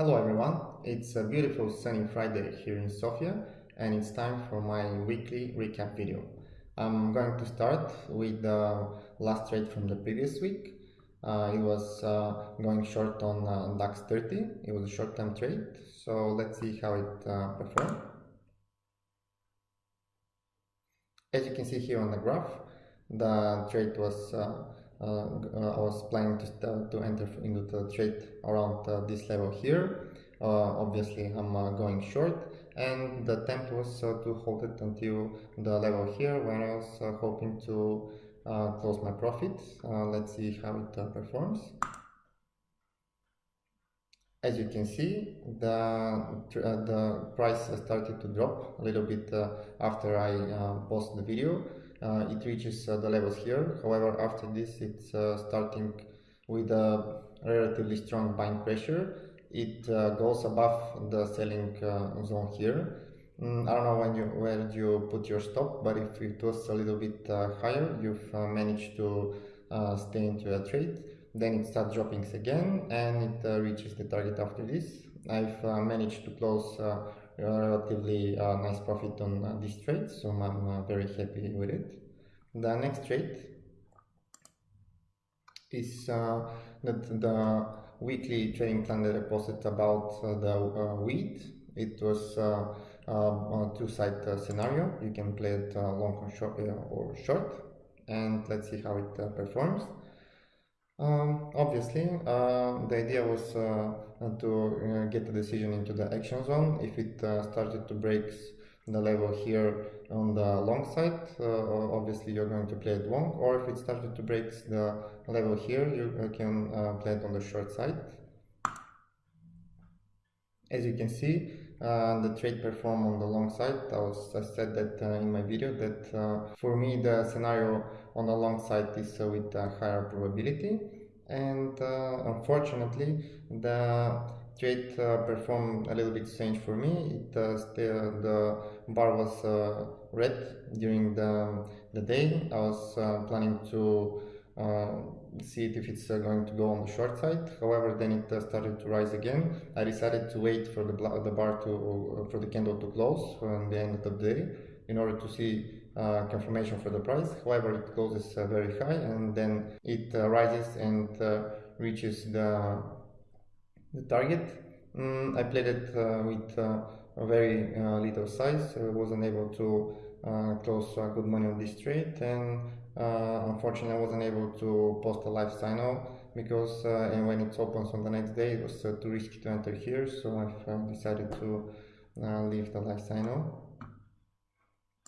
Hello everyone, it's a beautiful sunny Friday here in Sofia and it's time for my weekly recap video. I'm going to start with the last trade from the previous week. Uh, it was uh, going short on uh, DAX 30, it was a short-term trade, so let's see how it uh, performed. As you can see here on the graph, the trade was uh, I was planning to, to enter into the trade around uh, this level here. Uh, obviously, I'm going short, and the attempt was to hold it until the level here when I was hoping to close my profits. let's see how it performs. As you can see, the, uh, the price started to drop a little bit uh, after I uh, posted the video uh, it reaches uh, the levels here. However, after this, it's uh, starting with a relatively strong buying pressure. It goes above the selling zone here. Mm, I don't know when you where you put your stop, but if it was a little bit higher, you've managed to stay into a trade then it starts dropping again and it uh, reaches the target after this. I've uh, managed to close uh, relatively uh, nice profit on uh, this trade so I'm uh, very happy with it. The next trade is uh, that the weekly trading plan that I posted about uh, the uh, wheat. It was a two-side scenario. You can play it long or short, or short and let's see how it performs um, obviously, uh, the idea was uh, to uh, get the decision into the action zone. If it uh, started to break the level here on the long side, uh, obviously you're going to play it long, or if it started to break the level here, you uh, can play it on the short side. As you can see, uh, the trade performed on the long side. I, was, I said that uh, in my video that uh, for me the scenario on the long side is with a higher probability and uh, unfortunately the trade uh, performed a little bit strange for me. It still, the bar was red during the, the day. I was planning to uh, see it if it's uh, going to go on the short side. However, then it uh, started to rise again. I decided to wait for the, the bar to for the candle to close on the end of the day in order to see uh, confirmation for the price. However, it closes uh, very high and then it uh, rises and reaches the, the target. Mm, I played it with very little size. I wasn't able to close a good money on this trade and uh, unfortunately, I wasn't able to post a live signal because uh, and when it opens on the next day, it was uh, too risky to enter here, so I've uh, decided to uh, leave the live signal.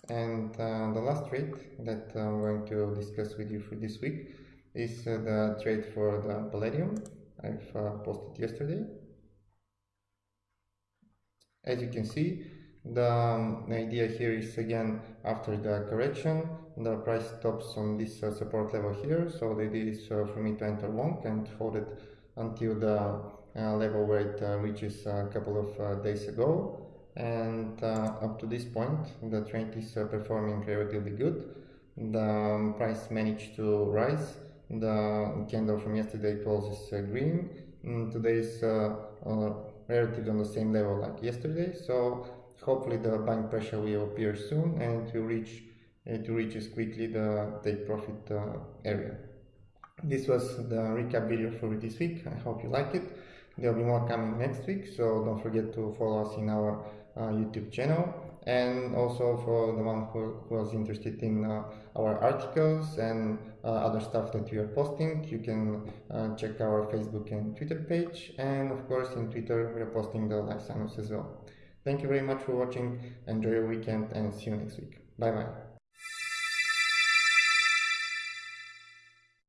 And uh, the last trade that I'm going to discuss with you for this week is the trade for the Palladium I've posted yesterday. As you can see, the, um, idea here is again after the correction the price stops on this uh, support level here. So the idea is uh, for me to enter long and hold it until the uh, level where it uh, reaches a couple of uh, days ago. And uh, up to this point the trend is performing relatively good. The um, price managed to rise. The candle from yesterday closes green. Mm, today is relatively on the same level like yesterday so hopefully the buying pressure will appear soon and to reach uh, to reaches quickly the take profit uh, area. This was the recap video for this week. I hope you like it. There will be more coming next week, so don't forget to follow us in our uh, YouTube channel. And also for the one who, who was interested in uh, our articles and uh, other stuff that we are posting, you can uh, check our Facebook and Twitter page. And of course, in Twitter, we are posting the live signals as well. Thank you very much for watching. Enjoy your weekend and see you next week. Bye bye.